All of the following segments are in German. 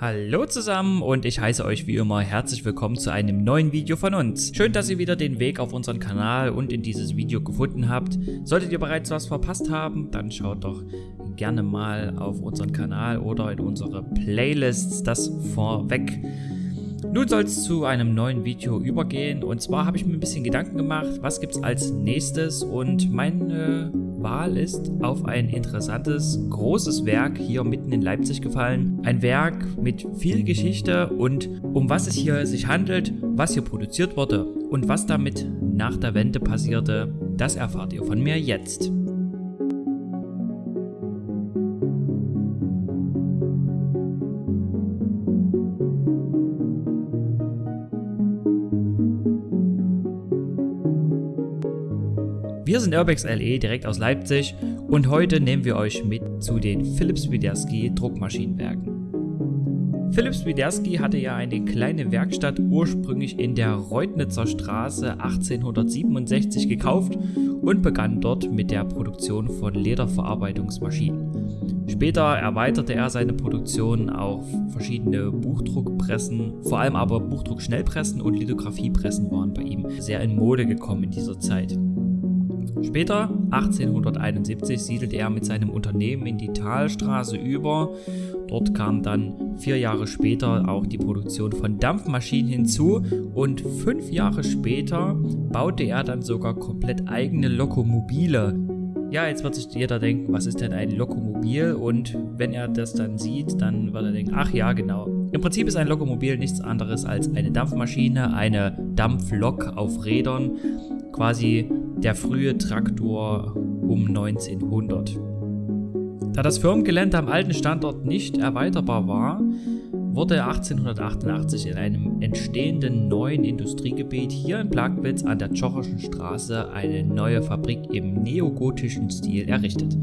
Hallo zusammen und ich heiße euch wie immer herzlich willkommen zu einem neuen Video von uns. Schön, dass ihr wieder den Weg auf unseren Kanal und in dieses Video gefunden habt. Solltet ihr bereits was verpasst haben, dann schaut doch gerne mal auf unseren Kanal oder in unsere Playlists das vorweg. Nun soll es zu einem neuen Video übergehen und zwar habe ich mir ein bisschen Gedanken gemacht, was gibt es als nächstes und meine Wahl ist auf ein interessantes, großes Werk hier mitten in Leipzig gefallen. Ein Werk mit viel Geschichte und um was es hier sich handelt, was hier produziert wurde und was damit nach der Wende passierte, das erfahrt ihr von mir jetzt. Wir sind Urbex LE direkt aus Leipzig und heute nehmen wir euch mit zu den Philips Widerski Druckmaschinenwerken. Philips Widerski hatte ja eine kleine Werkstatt ursprünglich in der Reutnitzer Straße 1867 gekauft und begann dort mit der Produktion von Lederverarbeitungsmaschinen. Später erweiterte er seine Produktion auf verschiedene Buchdruckpressen, vor allem aber Buchdruckschnellpressen und Lithografiepressen waren bei ihm sehr in Mode gekommen in dieser Zeit. Später, 1871, siedelte er mit seinem Unternehmen in die Talstraße über. Dort kam dann vier Jahre später auch die Produktion von Dampfmaschinen hinzu und fünf Jahre später baute er dann sogar komplett eigene Lokomobile. Ja, jetzt wird sich jeder denken, was ist denn ein Lokomobil? Und wenn er das dann sieht, dann wird er denken, ach ja, genau. Im Prinzip ist ein Lokomobil nichts anderes als eine Dampfmaschine, eine Dampflok auf Rädern, quasi der frühe Traktor um 1900. Da das Firmengelände am alten Standort nicht erweiterbar war, wurde 1888 in einem entstehenden neuen Industriegebiet hier in Plagwitz an der Tschocherschen Straße eine neue Fabrik im neogotischen Stil errichtet.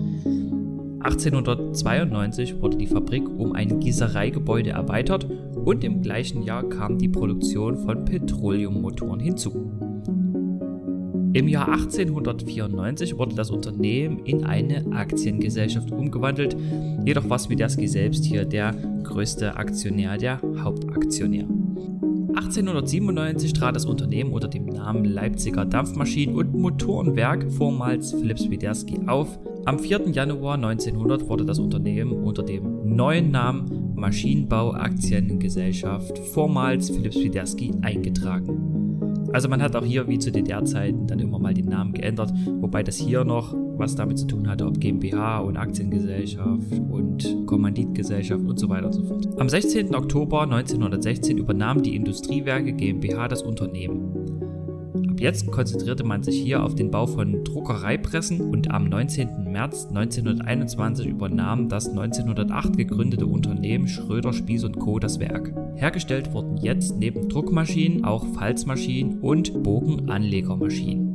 1892 wurde die Fabrik um ein Gießereigebäude erweitert und im gleichen Jahr kam die Produktion von Petroleummotoren hinzu. Im Jahr 1894 wurde das Unternehmen in eine Aktiengesellschaft umgewandelt, jedoch war Swiderski selbst hier der größte Aktionär, der Hauptaktionär. 1897 trat das Unternehmen unter dem Namen Leipziger Dampfmaschinen- und Motorenwerk, vormals Philips Widerski, auf. Am 4. Januar 1900 wurde das Unternehmen unter dem neuen Namen Maschinenbau Aktiengesellschaft, vormals Philips Widerski, eingetragen. Also man hat auch hier wie zu DDR-Zeiten dann immer mal den Namen geändert, wobei das hier noch was damit zu tun hatte, ob GmbH und Aktiengesellschaft und Kommanditgesellschaft und so weiter und so fort. Am 16. Oktober 1916 übernahm die Industriewerke GmbH das Unternehmen. Jetzt konzentrierte man sich hier auf den Bau von Druckereipressen und am 19. März 1921 übernahm das 1908 gegründete Unternehmen Schröder Spieß Co. das Werk. Hergestellt wurden jetzt neben Druckmaschinen auch Falzmaschinen und Bogenanlegermaschinen.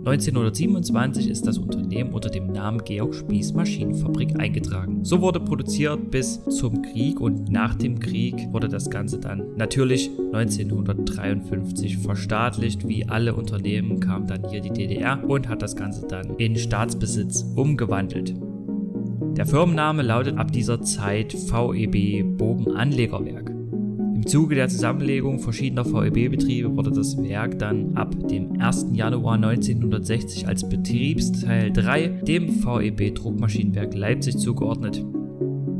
1927 ist das Unternehmen unter dem Namen Georg Spieß Maschinenfabrik eingetragen. So wurde produziert bis zum Krieg und nach dem Krieg wurde das Ganze dann natürlich 1953 verstaatlicht. Wie alle Unternehmen kam dann hier die DDR und hat das Ganze dann in Staatsbesitz umgewandelt. Der Firmenname lautet ab dieser Zeit VEB Bogenanlegerwerk. Im Zuge der Zusammenlegung verschiedener VEB-Betriebe wurde das Werk dann ab dem 1. Januar 1960 als Betriebsteil 3 dem VEB Druckmaschinenwerk Leipzig zugeordnet.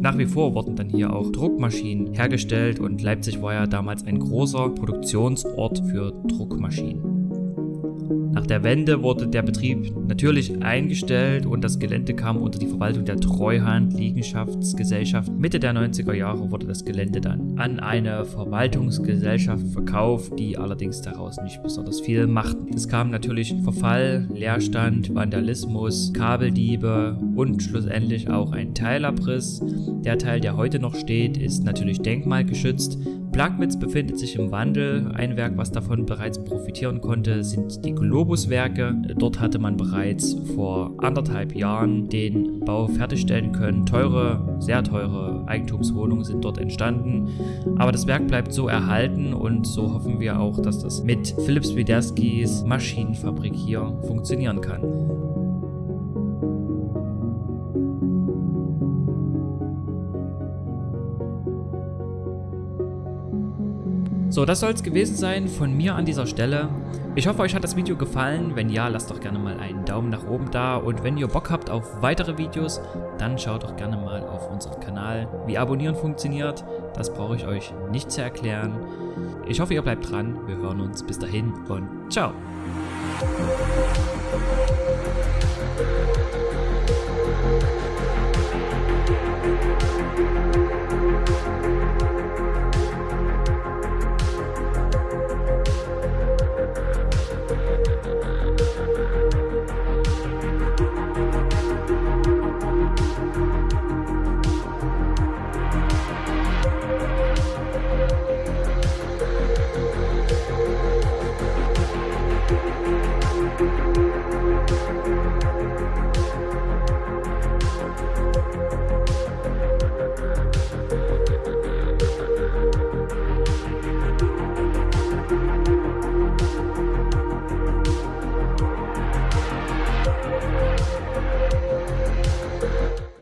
Nach wie vor wurden dann hier auch Druckmaschinen hergestellt und Leipzig war ja damals ein großer Produktionsort für Druckmaschinen. Nach der Wende wurde der Betrieb natürlich eingestellt und das Gelände kam unter die Verwaltung der Treuhand Liegenschaftsgesellschaft. Mitte der 90er Jahre wurde das Gelände dann an eine Verwaltungsgesellschaft verkauft, die allerdings daraus nicht besonders viel machten. Es kam natürlich Verfall, Leerstand, Vandalismus, Kabeldiebe und schlussendlich auch ein Teilabriss. Der Teil, der heute noch steht, ist natürlich denkmalgeschützt. Plagwitz befindet sich im Wandel. Ein Werk, was davon bereits profitieren konnte, sind die Globuswerke. Dort hatte man bereits vor anderthalb Jahren den Bau fertigstellen können. Teure, sehr teure Eigentumswohnungen sind dort entstanden. Aber das Werk bleibt so erhalten und so hoffen wir auch, dass das mit Philips Widerskis Maschinenfabrik hier funktionieren kann. So, das soll es gewesen sein von mir an dieser Stelle. Ich hoffe, euch hat das Video gefallen. Wenn ja, lasst doch gerne mal einen Daumen nach oben da. Und wenn ihr Bock habt auf weitere Videos, dann schaut doch gerne mal auf unseren Kanal. Wie Abonnieren funktioniert, das brauche ich euch nicht zu erklären. Ich hoffe, ihr bleibt dran. Wir hören uns. Bis dahin und ciao.